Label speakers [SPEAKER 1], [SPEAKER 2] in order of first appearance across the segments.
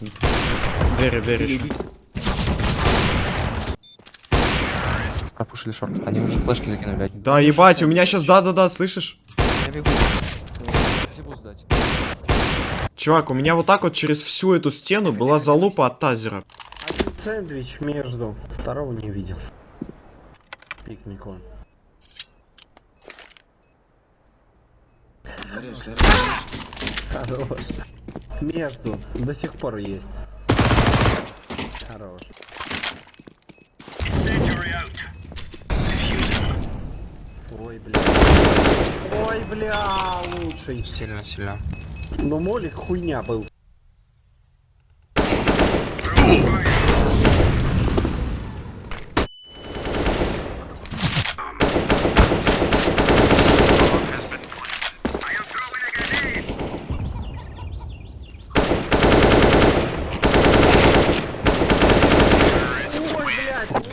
[SPEAKER 1] Двери, двери еще.
[SPEAKER 2] Пропушили шорт. Они уже флешки закинули.
[SPEAKER 1] Да, ебать, у меня сейчас, да-да-да, слышишь?
[SPEAKER 2] Я бегу.
[SPEAKER 1] Чувак, у меня вот так вот через всю эту стену была залупа от тазера.
[SPEAKER 3] Один сэндвич между. Второго не видел. Пикник он. Хорош. Между. До сих пор есть. Хорош. Ой, бля. Ой, бля, лучший.
[SPEAKER 2] Сильно, сильно.
[SPEAKER 3] Но молик хуйня был. Ой, блядь.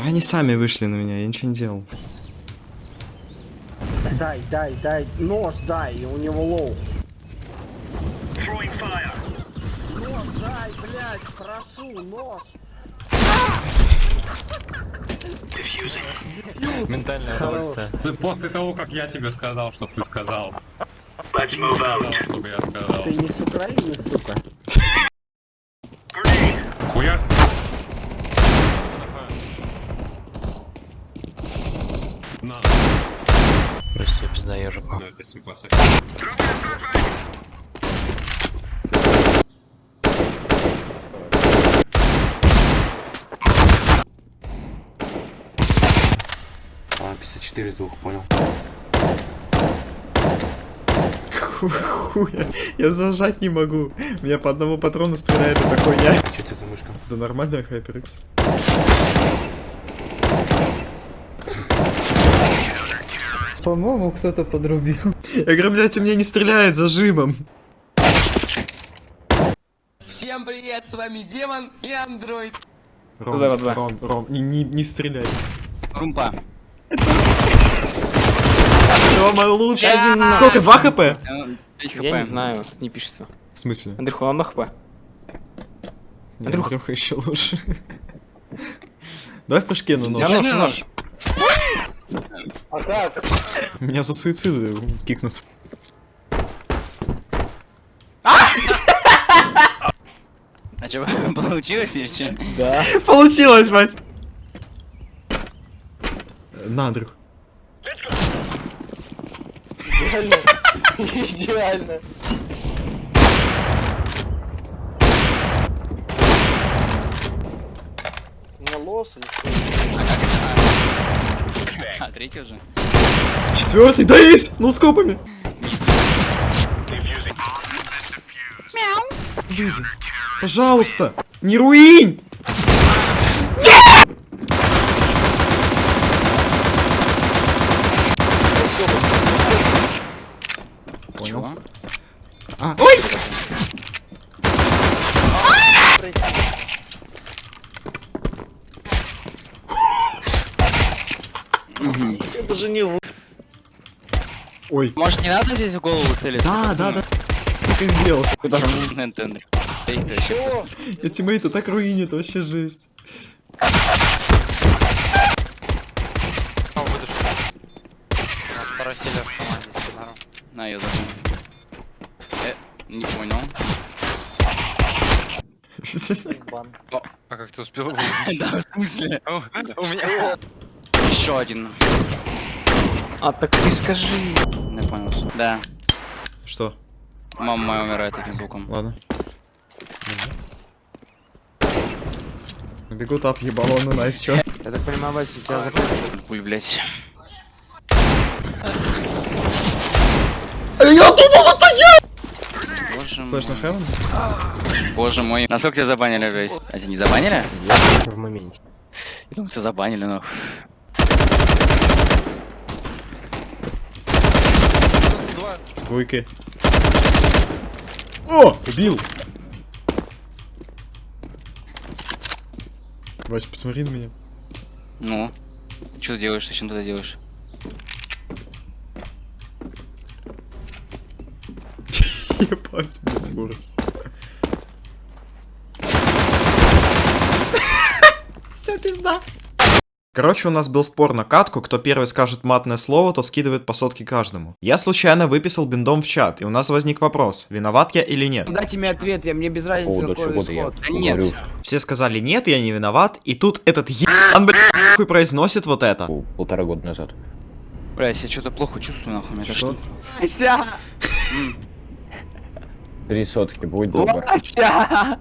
[SPEAKER 1] Да они сами вышли на меня, я ничего не делал.
[SPEAKER 3] Дай, дай, дай. Нож дай, у него low. Нож дай, блядь, прошу, нож.
[SPEAKER 2] Ментальное удовольствие.
[SPEAKER 4] После того, как я тебе сказал, чтоб ты сказал. Ты не сказал, чтобы я сказал.
[SPEAKER 3] Ты не с Украины, сука.
[SPEAKER 4] Хуя? На,
[SPEAKER 2] Пизда ежику.
[SPEAKER 4] это типа
[SPEAKER 5] А, 54 звук, понял.
[SPEAKER 1] Хуя, я зажать не могу. Меня по одному патрону стреляет это такой я.
[SPEAKER 5] Что тебе за мышка?
[SPEAKER 1] Да нормально, HyperX.
[SPEAKER 6] По-моему, кто-то подрубил.
[SPEAKER 1] Я говорю, блядь, у меня не стреляет зажимом.
[SPEAKER 7] Всем привет, с вами Демон и Андроид.
[SPEAKER 1] Ром, Ром, Ром, не, не, не стреляй.
[SPEAKER 7] Румпа.
[SPEAKER 1] Рома лучше. Сколько, 2 хп?
[SPEAKER 7] Я не знаю, не пишется.
[SPEAKER 1] В смысле?
[SPEAKER 7] Андрюха, он на хп.
[SPEAKER 1] Нет,
[SPEAKER 7] Андрюх.
[SPEAKER 1] Андрюха еще лучше. Давай в прыжке на
[SPEAKER 7] Я
[SPEAKER 1] нож.
[SPEAKER 7] нож, нож.
[SPEAKER 1] Меня за суицид кикнут.
[SPEAKER 7] А что, получилось или что?
[SPEAKER 1] Получилось, Вась. На, Андрюх.
[SPEAKER 6] Идеально. У меня лос или что?
[SPEAKER 7] А, третий уже?
[SPEAKER 1] Четвертый, да есть! Ну, скопами. Выйди. Пожалуйста. Не руинь! Понял. А, ой!
[SPEAKER 6] Же не вы.
[SPEAKER 1] Ой.
[SPEAKER 7] Может, не надо здесь в голову целиться?
[SPEAKER 1] Да, да, да. Ты сделал. Я тиммейта так руинит, вообще жесть.
[SPEAKER 7] На, я забыл. Э, не понял.
[SPEAKER 2] А как ты успел
[SPEAKER 7] Да, в смысле? У меня... Еще один.
[SPEAKER 6] А так ты скажи.
[SPEAKER 7] Не понял, что. Да.
[SPEAKER 1] Что?
[SPEAKER 7] Мама моя умирает таким звуком.
[SPEAKER 1] Ладно. Бегу тап ебало, ну найс, чё?
[SPEAKER 2] Я так понимаю, Вася, у тебя закрыто.
[SPEAKER 7] Пуль, блять.
[SPEAKER 1] Я думал, это я!
[SPEAKER 7] Боже
[SPEAKER 1] Флэш на
[SPEAKER 7] мой.
[SPEAKER 1] Хевен?
[SPEAKER 7] Боже мой. Насколько тебя забанили, жесть? А тебя не забанили?
[SPEAKER 3] Я в моменте.
[SPEAKER 7] Я думал, тебя забанили, но...
[SPEAKER 1] Двойки. О! Убил! Вась, посмотри на меня.
[SPEAKER 7] Ну. Ты что делаешь? Зачем ты это делаешь?
[SPEAKER 1] Ебать, без скорость. Все, пизда. Короче, у нас был спор на катку, кто первый скажет матное слово, то скидывает по сотке каждому. Я случайно выписал биндом в чат, и у нас возник вопрос, виноват я или нет.
[SPEAKER 8] Дайте мне ответ, я, мне без разницы, какой исход.
[SPEAKER 7] Нет.
[SPEAKER 1] Все сказали нет, я не виноват, и тут этот ебан, блядь, хуй произносит вот это.
[SPEAKER 9] полтора года назад.
[SPEAKER 7] Блядь, я что-то плохо чувствую, нахуй. Меня
[SPEAKER 1] Что?
[SPEAKER 8] Ася!
[SPEAKER 9] Три сотки, будь добр.
[SPEAKER 8] Ася!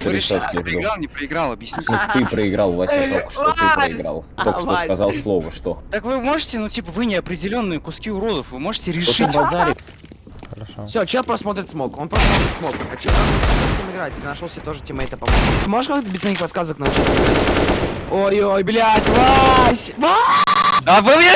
[SPEAKER 9] Сотки жду.
[SPEAKER 7] проиграл, не проиграл,
[SPEAKER 9] В смысле, ты проиграл, Вася, только что ты проиграл. Только что сказал слово, что?
[SPEAKER 7] Так вы можете, ну типа, вы неопределенные куски уродов, вы можете решить.
[SPEAKER 9] базарит?
[SPEAKER 8] Все, чел просто смотрит smoke, он просто смотрит smoke. А чел всем играть, ты нашел себе тоже тиммейта помочь. Ты можешь как-то без моих подсказок научиться? Ой-ой, блядь, Вась! Вась!
[SPEAKER 7] А вы мне...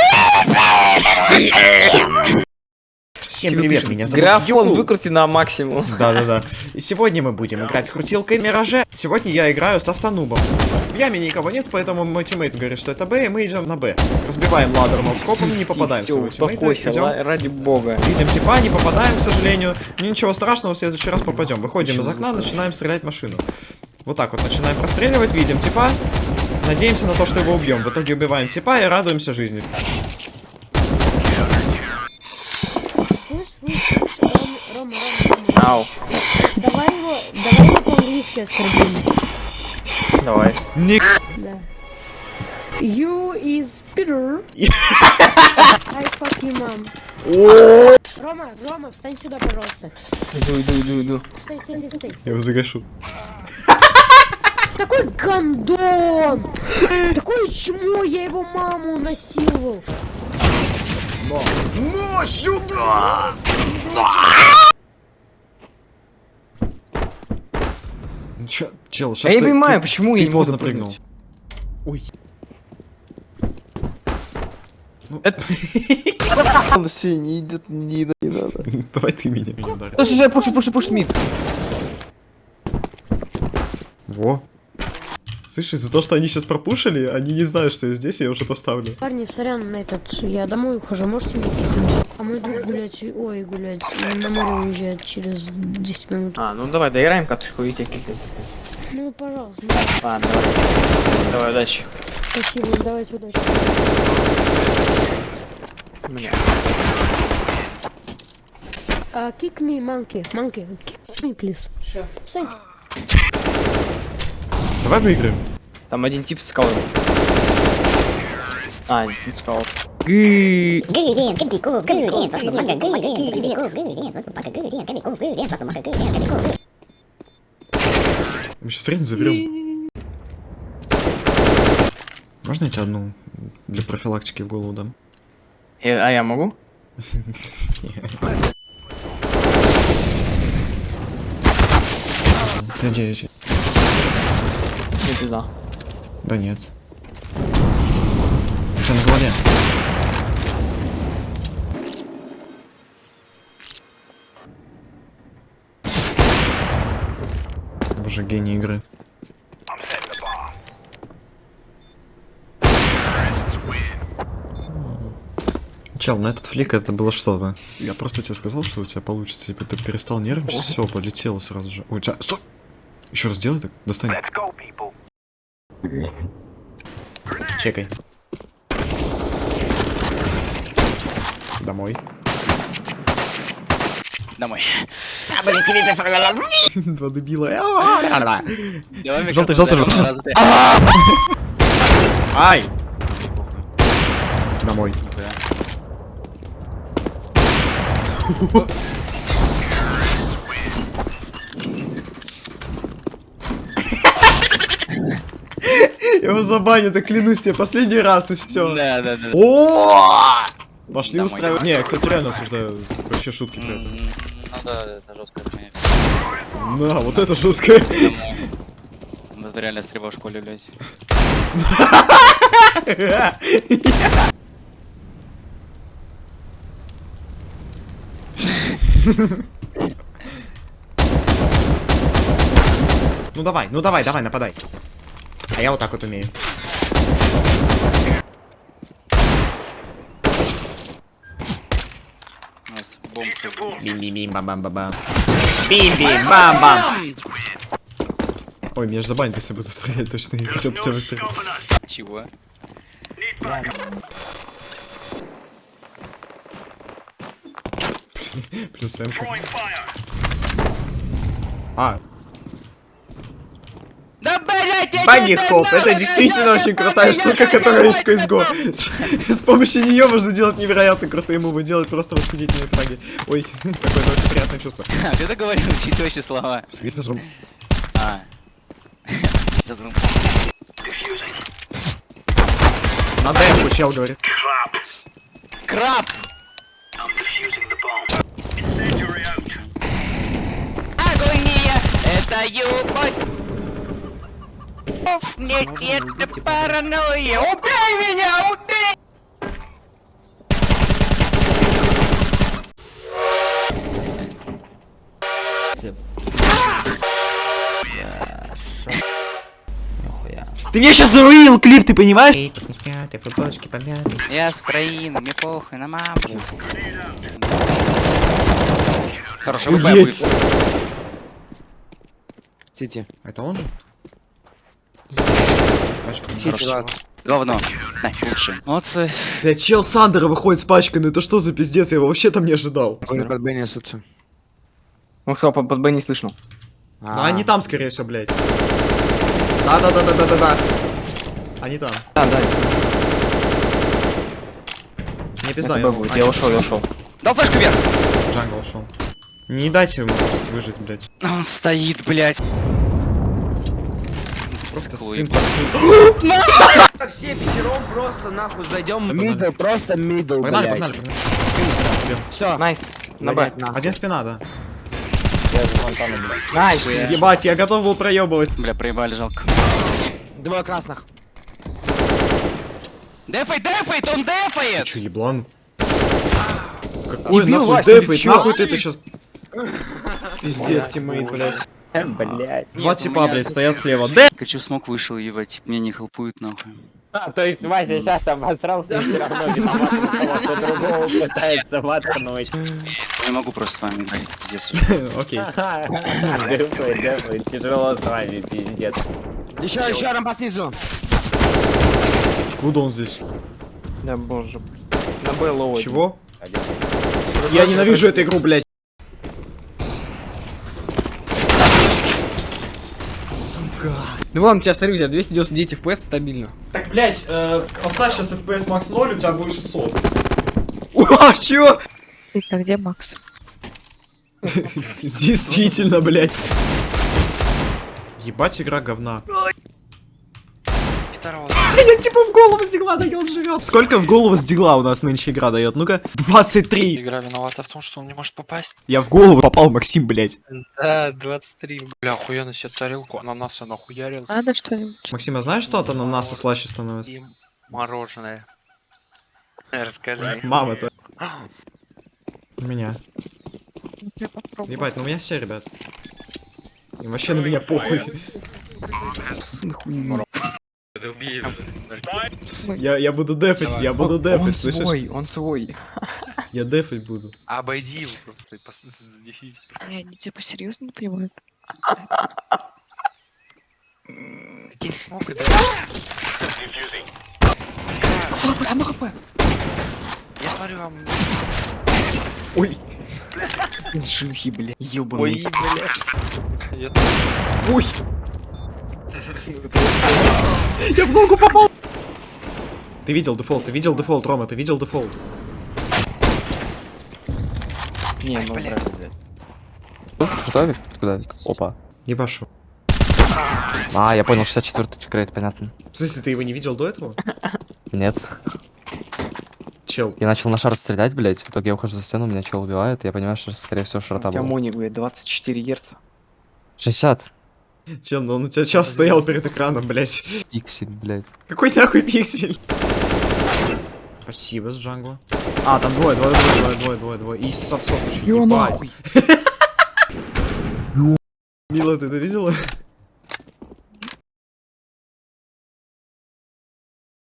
[SPEAKER 1] Всем привет, меня зовут
[SPEAKER 6] Графон
[SPEAKER 1] Юку.
[SPEAKER 6] выкрути на максимум.
[SPEAKER 1] Да-да-да. И сегодня мы будем играть с крутилкой Мираже. Сегодня я играю с автонубом. В яме никого нет, поэтому мой teammate говорит, что это Б, и мы идем на Б. Разбиваем ladder ноускопом, не попадаем в своего тиммейта. идем.
[SPEAKER 6] ради бога.
[SPEAKER 1] Видим типа, не попадаем, к сожалению. Ничего страшного, в следующий раз попадем. Выходим из окна, начинаем стрелять машину. Вот так вот начинаем простреливать, видим типа. Надеемся на то, что его убьем. В итоге убиваем типа и радуемся жизни.
[SPEAKER 10] Слышь, слышь, слышь, Рома, Рома, Рома, Рома.
[SPEAKER 6] Ау,
[SPEAKER 10] Давай его, давай его по-английски оскорбим.
[SPEAKER 6] давай.
[SPEAKER 1] Не
[SPEAKER 10] Да. You is Peter. I fuck you, mom. Рома, Рома, встань сюда, пожалуйста.
[SPEAKER 6] Иду, иду, иду, иду.
[SPEAKER 10] Стой, стой, стой, стой.
[SPEAKER 1] Я его загашу.
[SPEAKER 10] Такой гандон! Такое чмо, я его маму насиловал.
[SPEAKER 1] Но сюда! Чё, чел, сейчас
[SPEAKER 6] Я не понимаю, почему я
[SPEAKER 1] ты
[SPEAKER 6] не могу
[SPEAKER 1] поздно прыгнул. Ой. Ну,
[SPEAKER 6] Он не идет, не, не надо.
[SPEAKER 1] Давай ты меня, ударишь.
[SPEAKER 6] Стой, пуши, пуши, пуши, мид.
[SPEAKER 1] Во. Слышишь, из-за того, что они сейчас пропушили, они не знают, что я здесь, я уже поставлю.
[SPEAKER 10] Парни, сорян, на этот, я домой ухожу, можете мне? А мой друг гулять, ой, гулять, на море уезжает через 10 минут.
[SPEAKER 6] А, ну давай, доиграем каточку и кикнем.
[SPEAKER 10] Ну, пожалуйста,
[SPEAKER 6] Ладно, давай. Давай, удачи.
[SPEAKER 10] спасибо, давайте удачи.
[SPEAKER 6] Мне.
[SPEAKER 10] Uh, kick me, monkey. Monkey, kick me, please. Sure. Thank
[SPEAKER 1] Давай выиграем.
[SPEAKER 6] Там один тип скаут. А, не скаут. Гы.
[SPEAKER 1] Мы сейчас реально заберем. Можно я тебе одну для профилактики в голову дам?
[SPEAKER 6] Э, А я могу?
[SPEAKER 1] Ты где, где?
[SPEAKER 6] Не туда.
[SPEAKER 1] Да нет. У тебя на голове. Боже, гений игры. Чел, на этот флик это было что-то. Я просто тебе сказал, что у тебя получится. Типа ты перестал нервничать, все, полетело сразу же. Ой, у тебя... Стой! Еще раз сделай так, достань. Чекай. Домой.
[SPEAKER 7] Домой.
[SPEAKER 1] Два дебила.
[SPEAKER 7] Давай
[SPEAKER 1] Желтый, желтый, желтый. Ай! Домой. Его забанят, я клянусь тебе, последний раз и все.
[SPEAKER 7] Да, да, да.
[SPEAKER 1] О! Пошли
[SPEAKER 7] Домой.
[SPEAKER 1] устраивать. Не, я, кстати, реально осуждаю вообще шутки про это.
[SPEAKER 7] Ну да, это жесткая хуйня.
[SPEAKER 1] Да, вот это.
[SPEAKER 7] Ну, Это реально стрельба в школе, блядь.
[SPEAKER 1] Ну давай, ну давай, давай, нападай. А я вот так вот умею.
[SPEAKER 7] У нас бомб.
[SPEAKER 1] Бим-бим-бим, бам-бам-бам. Бим-бим, бам-бам. Ой, меня же забанят, если буду стрелять точно. Я хотел бы тебя выстрелить.
[SPEAKER 7] Чего?
[SPEAKER 1] Плюс М. А, Багги Хоп, это действительно очень крутая штука, которая есть в CSGO. С, с помощью нее можно делать невероятно крутые мувы, делать просто восхитительные фраги. Ой, какое-то очень приятное чувство.
[SPEAKER 7] А, ты договорил чуть слова.
[SPEAKER 1] Свит разрум.
[SPEAKER 7] А. Разрум.
[SPEAKER 1] На демку чел говорит.
[SPEAKER 7] Краб! Агония! Это любовь! Оф, Нет, это паранойя! Убей меня! Убей!
[SPEAKER 1] Ты меня сейчас заруинил клип, ты понимаешь? Помятые, футболочки помятые.
[SPEAKER 7] Я с Украины, мне похуй на маму.
[SPEAKER 1] Уедь.
[SPEAKER 7] будет.
[SPEAKER 8] CT.
[SPEAKER 1] Это он же?
[SPEAKER 8] CT, last.
[SPEAKER 7] Говно. На, лучше. Молодцы.
[SPEAKER 1] Бля, чел с under а выходит с пачкой, ну это что за пиздец, я его вообще там не ожидал.
[SPEAKER 8] Они под Б несутся.
[SPEAKER 2] Ну что, под, под Б не слышно.
[SPEAKER 1] Ну они там, скорее всего, блядь. Да-да-да-да-да-да-да. Они там.
[SPEAKER 2] А, да,
[SPEAKER 1] Не пизда,
[SPEAKER 2] будет. Я ушел, я ушел.
[SPEAKER 7] Дал флешку вверх.
[SPEAKER 1] Jungle ушел. Не дайте ему выжить, блядь.
[SPEAKER 7] Он стоит, блядь.
[SPEAKER 1] Паскуд.
[SPEAKER 8] Все пятером просто нахуй зайдем. Middle, просто middle,
[SPEAKER 1] Погнали, погнали, погнали.
[SPEAKER 8] Все.
[SPEAKER 2] Найс. На Б.
[SPEAKER 1] Один спина, да.
[SPEAKER 2] Nice.
[SPEAKER 1] Ебать, я готов был проебывать.
[SPEAKER 7] Бля, проебали, жалко.
[SPEAKER 8] Двое красных.
[SPEAKER 7] Дефай, дефает, он дефает!
[SPEAKER 1] Че, еблан? Какой нахуй дефает? Нахуй ты это сейчас... Пиздец, teammate, блядь.
[SPEAKER 2] Блять.
[SPEAKER 1] Два типа, блядь, стоят слева. Дэ!
[SPEAKER 7] Хочу smoke вышел, ебать. Мне не хелпуют, нахуй.
[SPEAKER 2] А, то есть Вася сейчас обосрался и все равно виноват, кого-то другого пытается воткнуть.
[SPEAKER 7] Не могу просто с вами играть, пиздец.
[SPEAKER 1] Окей.
[SPEAKER 2] Дефай, дефай, тяжело с вами, пиздец.
[SPEAKER 8] Еще, еще рампа снизу.
[SPEAKER 1] Куда он здесь?
[SPEAKER 2] Да боже. На Б.
[SPEAKER 1] Чего? Я ненавижу эту игру, блядь.
[SPEAKER 6] Ну ладно, тебя смотри, у тебя 299 FPS стабильно.
[SPEAKER 1] Так, блядь, э, поставь сейчас FPS max 0, у тебя будет 600. Уа, чё?
[SPEAKER 10] А где Макс?
[SPEAKER 1] Действительно, блядь. Ебать, игра говна. Я типа в голову сдигла дает, живет. Сколько в голову сдигла у нас нынче игра дает? Ну-ка, 23.
[SPEAKER 11] Игра виновата в том, что он не может попасть.
[SPEAKER 1] Я в голову попал, Максим, блядь.
[SPEAKER 11] Да, 23. Бля, охуенно себе тарелку ананаса нахуярил.
[SPEAKER 10] Надо что-нибудь?
[SPEAKER 1] Максим, а знаешь, что от ананаса слаще становится?
[SPEAKER 11] И мороженое. Расскажи.
[SPEAKER 1] Мама-то. У меня.
[SPEAKER 10] Попробую.
[SPEAKER 1] Ебать, ну у меня все, ребят. Им вообще на меня похуй. Я, я буду дефать, я буду дефать, слышишь?
[SPEAKER 2] он свой.
[SPEAKER 1] Я дефать буду.
[SPEAKER 11] Обойди его просто всё.
[SPEAKER 10] Не, они типа серьезно не понимают?
[SPEAKER 11] Кинь смог и Я смотрю, вам...
[SPEAKER 1] Ой,
[SPEAKER 2] Шлюхи, бля.
[SPEAKER 11] Ой,
[SPEAKER 2] Ёбаный.
[SPEAKER 11] бля.
[SPEAKER 1] Ой. Я в ногу попал. Ты видел дефолт, ты видел дефолт, Рома, ты видел дефолт.
[SPEAKER 2] Не, ну
[SPEAKER 11] бля.
[SPEAKER 2] брат. Что, Вик? Куда, Вик? Опа.
[SPEAKER 1] Ебашу.
[SPEAKER 2] А, я понял, 64-й grade, понятно.
[SPEAKER 1] В смысле, ты его не видел до этого?
[SPEAKER 2] Нет.
[SPEAKER 1] Чел.
[SPEAKER 2] Я начал на шар стрелять, блять. В итоге я ухожу за стену, меня чел убивает. и Я понимаю, что, скорее всего, шарта была.
[SPEAKER 6] моник, блядь, 24 герца.
[SPEAKER 2] 60.
[SPEAKER 1] Чел, ну он у тебя час стоял перед экраном, блядь.
[SPEAKER 2] Пиксель, блядь.
[SPEAKER 1] Какой нахуй пиксель? Спасибо с джангла. А, там двое, двое, двое, двое, двое, двое, двое. И с отцов еще, ебать. Мила, ты это видела?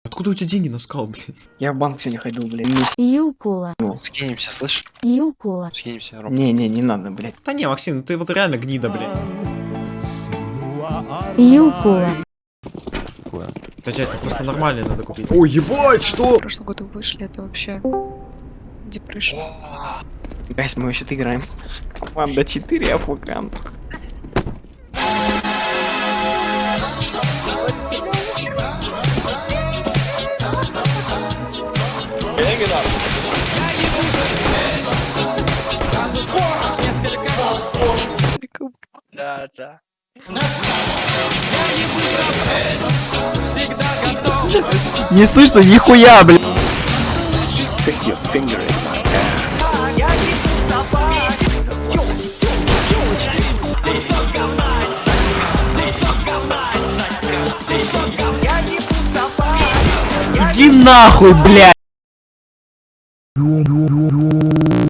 [SPEAKER 1] Откуда у тебя деньги на скал, блядь?
[SPEAKER 6] Я в банк сегодня ходил, блядь.
[SPEAKER 10] Юкула.
[SPEAKER 11] Скинемся, слышь?
[SPEAKER 10] Юкула.
[SPEAKER 11] Скинемся, Ром.
[SPEAKER 6] Не-не, не надо, блядь.
[SPEAKER 1] Да не, Максим, ты вот реально гнида, блядь.
[SPEAKER 10] Юкула.
[SPEAKER 1] Дядь, ну просто нормальный надо купить. Ой, ебать, что?
[SPEAKER 12] В прошлом году вышли, это вообще депрессия.
[SPEAKER 6] Гайс, мы вообще-то играем. Команда 4, Афукан.
[SPEAKER 13] Да, да.
[SPEAKER 14] Не слышно нихуя, блядь. Иди нахуй, блядь.